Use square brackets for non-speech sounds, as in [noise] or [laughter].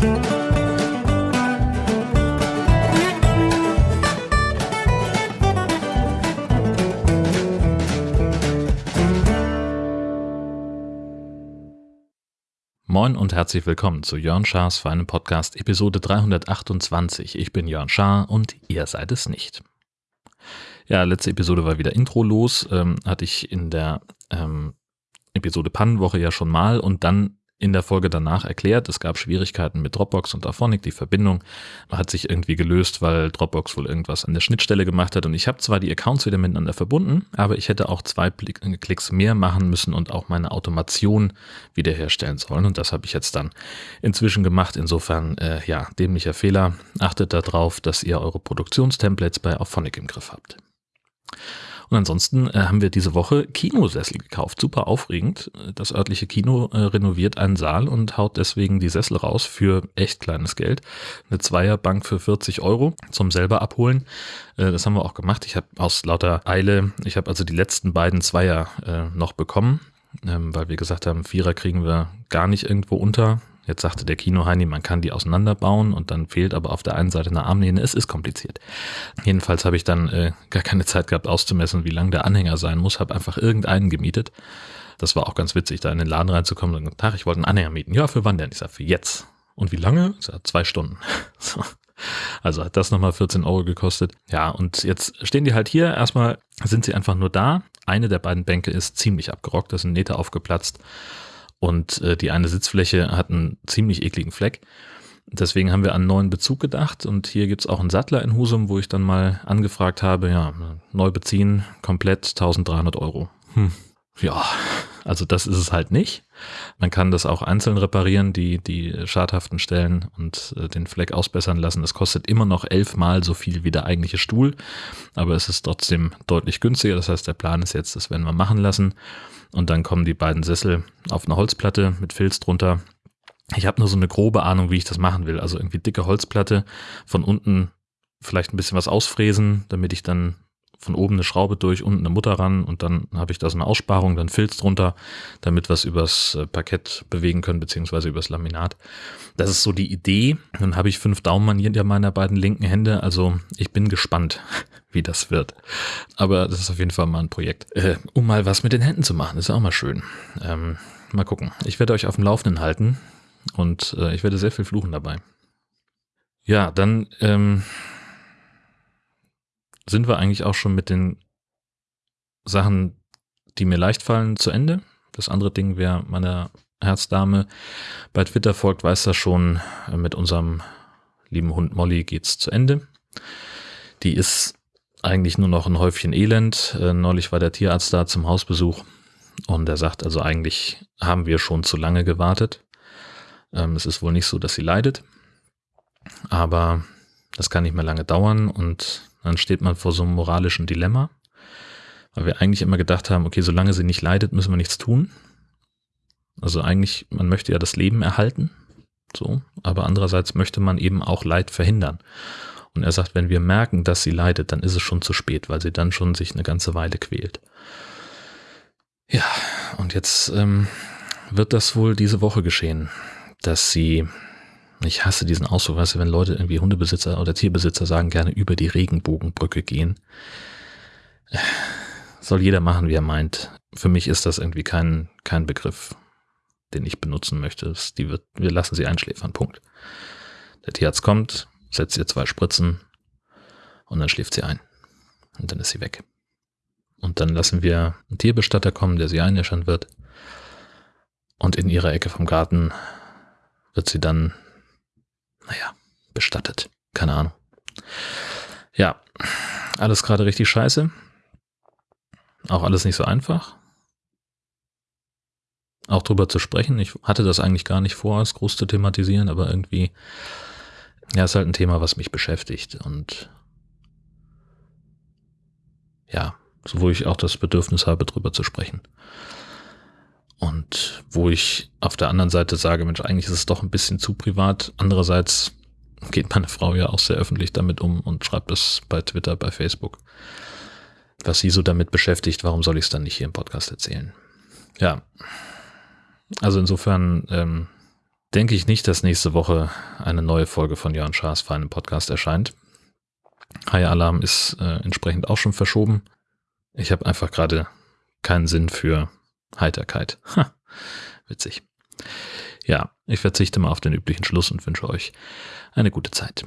Moin und herzlich willkommen zu Jörn Schars feinem Podcast Episode 328. Ich bin Jörn Schaar und ihr seid es nicht. Ja, letzte Episode war wieder Intro los, ähm, hatte ich in der ähm, Episode Pannenwoche ja schon mal und dann in der Folge danach erklärt. Es gab Schwierigkeiten mit Dropbox und Aphonic. Die Verbindung hat sich irgendwie gelöst, weil Dropbox wohl irgendwas an der Schnittstelle gemacht hat. Und ich habe zwar die Accounts wieder miteinander verbunden, aber ich hätte auch zwei Klicks mehr machen müssen und auch meine Automation wiederherstellen sollen. Und das habe ich jetzt dann inzwischen gemacht. Insofern, äh, ja, dämlicher Fehler. Achtet darauf, dass ihr eure Produktionstemplates bei Aphonic im Griff habt. Und ansonsten äh, haben wir diese Woche Kinosessel gekauft. Super aufregend. Das örtliche Kino äh, renoviert einen Saal und haut deswegen die Sessel raus für echt kleines Geld. Eine Zweierbank für 40 Euro zum selber abholen. Äh, das haben wir auch gemacht. Ich habe aus lauter Eile, ich habe also die letzten beiden Zweier äh, noch bekommen. Ähm, weil wir gesagt haben, Vierer kriegen wir gar nicht irgendwo unter. Jetzt sagte der Kinoheini, man kann die auseinanderbauen und dann fehlt aber auf der einen Seite eine Armlehne. Es ist kompliziert. Jedenfalls habe ich dann äh, gar keine Zeit gehabt auszumessen, wie lang der Anhänger sein muss. Habe einfach irgendeinen gemietet. Das war auch ganz witzig, da in den Laden reinzukommen und gesagt, ich wollte einen Anhänger mieten. Ja, für wann denn? Ich sage, für jetzt. Und wie lange? Ich sage, zwei Stunden. [laughs] So. Also hat das nochmal 14 Euro gekostet. Ja, und jetzt stehen die halt hier. Erstmal sind sie einfach nur da. Eine der beiden Bänke ist ziemlich abgerockt, da sind Nähte aufgeplatzt und äh, die eine Sitzfläche hat einen ziemlich ekligen Fleck. Deswegen haben wir an neuen Bezug gedacht und hier gibt's auch einen Sattler in Husum, wo ich dann mal angefragt habe, ja, neu beziehen, komplett 1300 Euro. Hm. Ja, also das ist es halt nicht. Man kann das auch einzeln reparieren, die, die schadhaften Stellen und äh, den Fleck ausbessern lassen. Das kostet immer noch elfmal so viel wie der eigentliche Stuhl, aber es ist trotzdem deutlich günstiger. Das heißt, der Plan ist jetzt, das werden wir machen lassen. Und dann kommen die beiden Sessel auf eine Holzplatte mit Filz drunter. Ich habe nur so eine grobe Ahnung, wie ich das machen will. Also irgendwie dicke Holzplatte, von unten vielleicht ein bisschen was ausfräsen, damit ich dann von oben eine Schraube durch, unten eine Mutter ran und dann habe ich da so eine Aussparung, dann Filz drunter, damit wir es übers äh, Parkett bewegen können, beziehungsweise übers Laminat. Das ist so die Idee. Dann habe ich fünf Daumen an meiner beiden linken Hände. Also ich bin gespannt, [laughs] wie das wird. Aber das ist auf jeden Fall mal ein Projekt, äh, um mal was mit den Händen zu machen. ist auch mal schön. Ähm, mal gucken. Ich werde euch auf dem Laufenden halten und äh, ich werde sehr viel fluchen dabei. Ja, dann ähm, sind wir eigentlich auch schon mit den Sachen, die mir leicht fallen, zu Ende. Das andere Ding, wer meiner Herzdame bei Twitter folgt, weiß das schon. Mit unserem lieben Hund Molly geht's zu Ende. Die ist eigentlich nur noch ein Häufchen Elend. Äh, neulich war der Tierarzt da zum Hausbesuch und er sagt also eigentlich haben wir schon zu lange gewartet. Ähm, es ist wohl nicht so, dass sie leidet, aber das kann nicht mehr lange dauern und dann steht man vor so einem moralischen Dilemma, weil wir eigentlich immer gedacht haben, okay, solange sie nicht leidet, müssen wir nichts tun. Also eigentlich, man möchte ja das Leben erhalten, so, aber andererseits möchte man eben auch Leid verhindern. Und er sagt, wenn wir merken, dass sie leidet, dann ist es schon zu spät, weil sie dann schon sich eine ganze Weile quält. Ja, und jetzt ähm, wird das wohl diese Woche geschehen, dass sie ich hasse diesen Ausdruck, weißt du, wenn Leute irgendwie Hundebesitzer oder Tierbesitzer sagen, gerne über die Regenbogenbrücke gehen. Soll jeder machen, wie er meint. Für mich ist das irgendwie kein, kein Begriff, den ich benutzen möchte. Die wird, wir lassen sie einschläfern, Punkt. Der Tierarzt kommt, setzt ihr zwei Spritzen und dann schläft sie ein. Und dann ist sie weg. Und dann lassen wir einen Tierbestatter kommen, der sie einäschern wird. Und in ihrer Ecke vom Garten wird sie dann naja, bestattet. Keine Ahnung. Ja, alles gerade richtig scheiße. Auch alles nicht so einfach. Auch drüber zu sprechen. Ich hatte das eigentlich gar nicht vor, es groß zu thematisieren, aber irgendwie, ja, ist halt ein Thema, was mich beschäftigt und ja, so wo ich auch das Bedürfnis habe, drüber zu sprechen. Und wo ich auf der anderen Seite sage, Mensch, eigentlich ist es doch ein bisschen zu privat. Andererseits geht meine Frau ja auch sehr öffentlich damit um und schreibt es bei Twitter, bei Facebook. Was sie so damit beschäftigt, warum soll ich es dann nicht hier im Podcast erzählen? Ja. Also insofern, ähm, denke ich nicht, dass nächste Woche eine neue Folge von Jörn Schaas für einen Podcast erscheint. High Alarm ist äh, entsprechend auch schon verschoben. Ich habe einfach gerade keinen Sinn für Heiterkeit. Ha, witzig. Ja, ich verzichte mal auf den üblichen Schluss und wünsche euch eine gute Zeit.